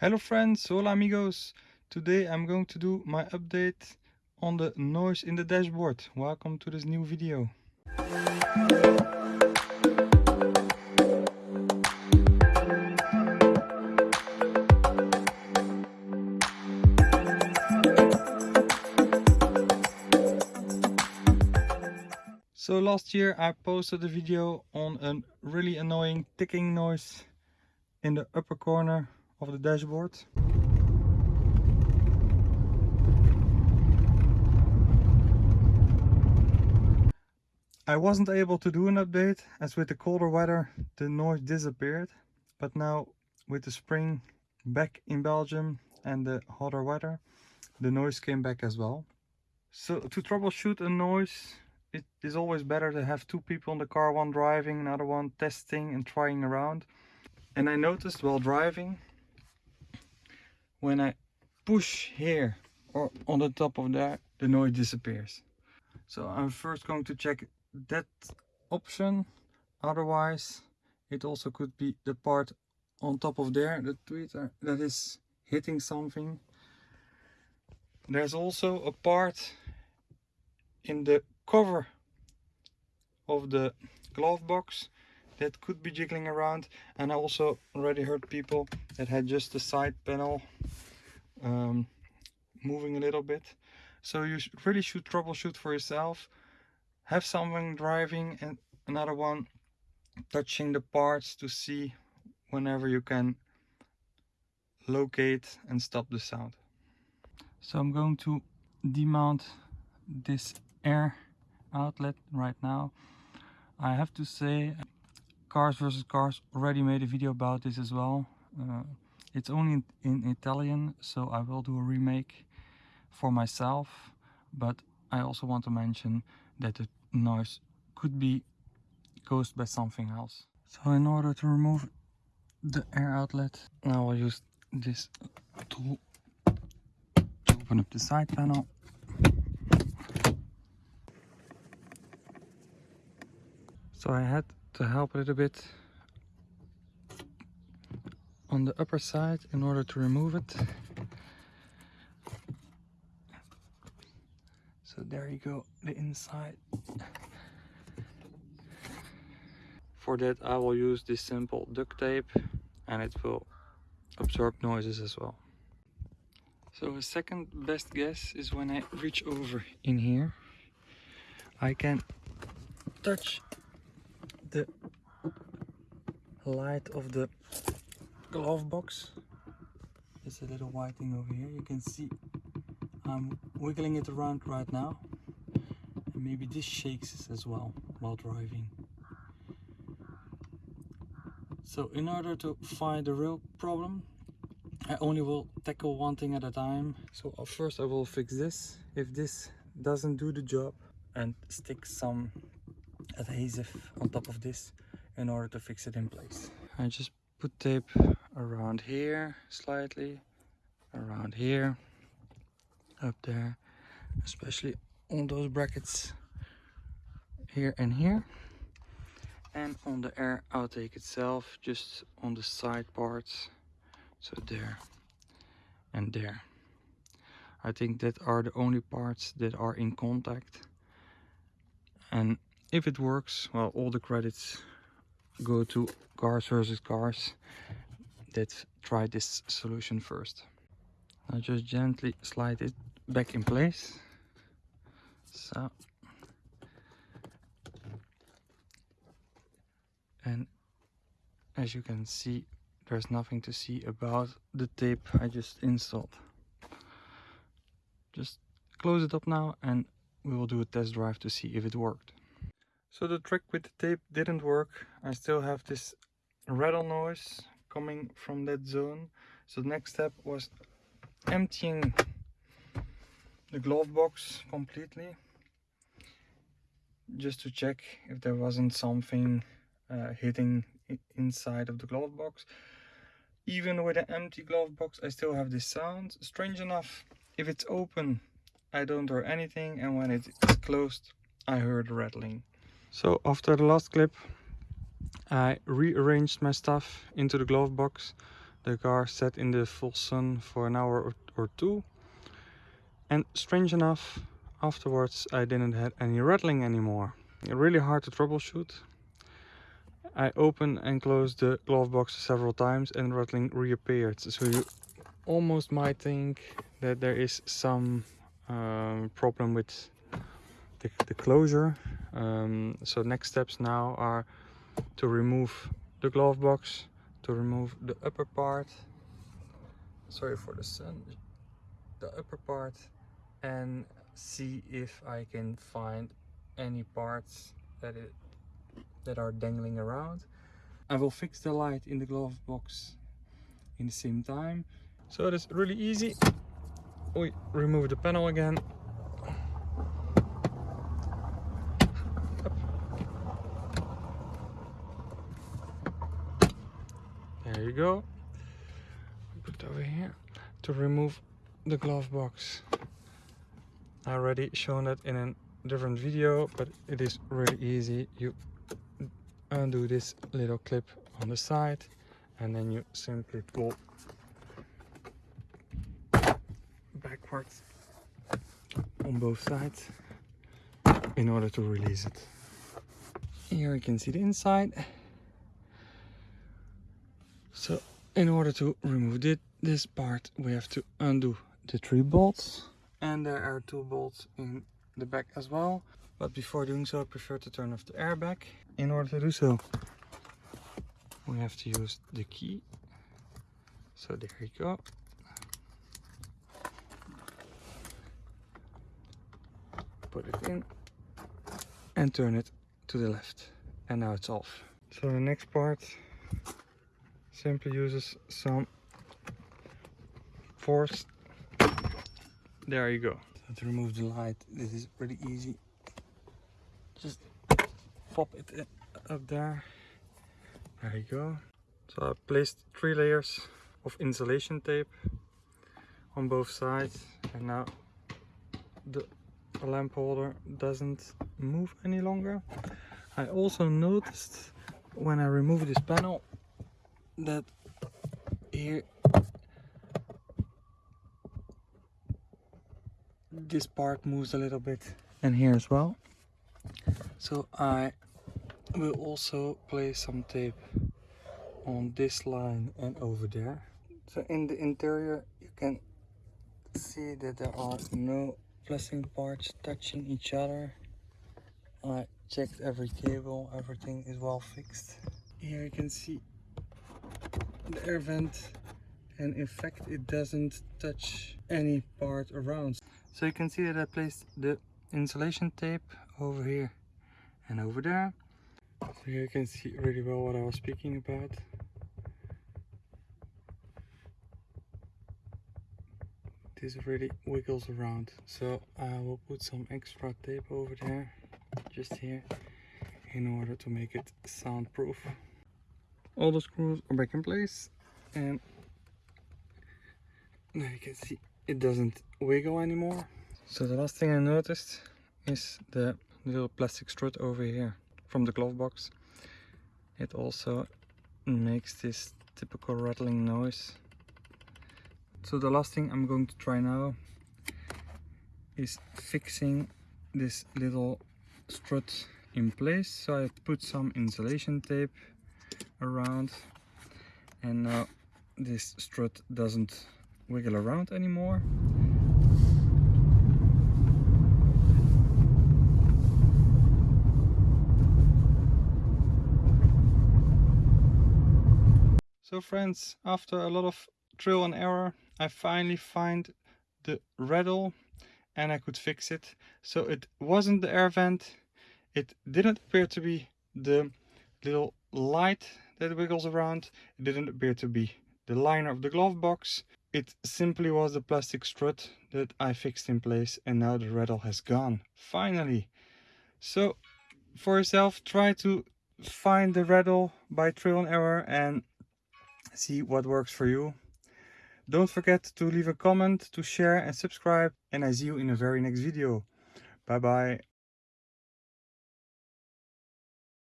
Hello friends, hola amigos. Today I'm going to do my update on the noise in the dashboard. Welcome to this new video. So last year I posted a video on a really annoying ticking noise in the upper corner of the dashboard. I wasn't able to do an update as with the colder weather the noise disappeared but now with the spring back in Belgium and the hotter weather the noise came back as well. So to troubleshoot a noise it is always better to have two people in the car, one driving, another one testing and trying around. And I noticed while driving, when I push here or on the top of there, the noise disappears. So I'm first going to check that option. Otherwise, it also could be the part on top of there, the tweeter, that is hitting something. There's also a part in the cover of the glove box that could be jiggling around. And I also already heard people that had just the side panel um, moving a little bit. So you really should troubleshoot for yourself. Have someone driving and another one touching the parts to see whenever you can locate and stop the sound. So I'm going to demount this air outlet right now. I have to say Cars versus Cars already made a video about this as well. Uh, it's only in, in Italian so I will do a remake for myself but I also want to mention that the noise could be caused by something else. So in order to remove the air outlet now I will use this tool to open up the side panel So I had to help a little bit on the upper side in order to remove it. So there you go, the inside. For that I will use this simple duct tape and it will absorb noises as well. So a second best guess is when I reach over in here. I can touch the light of the glove box. There's a little white thing over here. You can see I'm wiggling it around right now. And maybe this shakes as well while driving. So in order to find the real problem I only will tackle one thing at a time. So uh, first I will fix this. If this doesn't do the job and stick some adhesive on top of this in order to fix it in place. I just put tape around here slightly, around here, up there, especially on those brackets here and here. And on the air outtake itself just on the side parts so there and there. I think that are the only parts that are in contact. And if it works well all the credits go to cars versus cars. That tried this solution first. I just gently slide it back in place. So and as you can see there's nothing to see about the tape I just installed. Just close it up now and we will do a test drive to see if it worked so the trick with the tape didn't work. I still have this rattle noise coming from that zone. So the next step was emptying the glove box completely just to check if there wasn't something uh, hitting inside of the glove box even with an empty glove box I still have this sound strange enough if it's open I don't hear anything and when it is closed I heard rattling so after the last clip I rearranged my stuff into the glove box the car sat in the full sun for an hour or, or two. And strange enough, afterwards I didn't have any rattling anymore. Really hard to troubleshoot. I opened and closed the glove box several times and rattling reappeared. So you almost might think that there is some um, problem with the, the closure. Um, so next steps now are to remove the glove box, to remove the upper part. Sorry for the sun. The upper part and see if I can find any parts that it that are dangling around. I will fix the light in the glove box in the same time. So it is really easy. We remove the panel again. There you go. Put it over here to remove the glove box. I already shown that in a different video, but it is really easy. You undo this little clip on the side and then you simply pull backwards on both sides in order to release it. Here you can see the inside. So in order to remove this part we have to undo the three bolts and there are two bolts in the back as well. But before doing so I prefer to turn off the airbag. In order to do so we have to use the key. So there you go. Put it in and turn it to the left. And now it's off. So the next part simply uses some force. There you go. So to remove the light, this is pretty easy. Just pop it up there there you go. So I placed three layers of insulation tape on both sides and now the lamp holder doesn't move any longer. I also noticed when I remove this panel that here this part moves a little bit. And here as well? So I will also place some tape on this line and over there. So in the interior you can see that there are no flashing parts touching each other. I checked every cable everything is well fixed. Here you can see the air vent and in fact it doesn't touch any part around so you can see that I placed the insulation tape over here and over there so you can see really well what I was speaking about. This really wiggles around. So I will put some extra tape over there, just here, in order to make it soundproof. All the screws are back in place and now you can see it doesn't wiggle anymore. So the last thing I noticed is the little plastic strut over here from the glove box. It also makes this typical rattling noise. So the last thing I'm going to try now is fixing this little strut in place. So I put some insulation tape around and now this strut doesn't wiggle around anymore. So friends, after a lot of trial and error, I finally find the rattle and I could fix it. So it wasn't the air vent. It didn't appear to be the little light that wiggles around. It didn't appear to be the liner of the glove box. It simply was the plastic strut that I fixed in place and now the rattle has gone. Finally. So for yourself, try to find the rattle by trial and error and see what works for you. Don't forget to leave a comment, to share and subscribe and I see you in the very next video. Bye bye.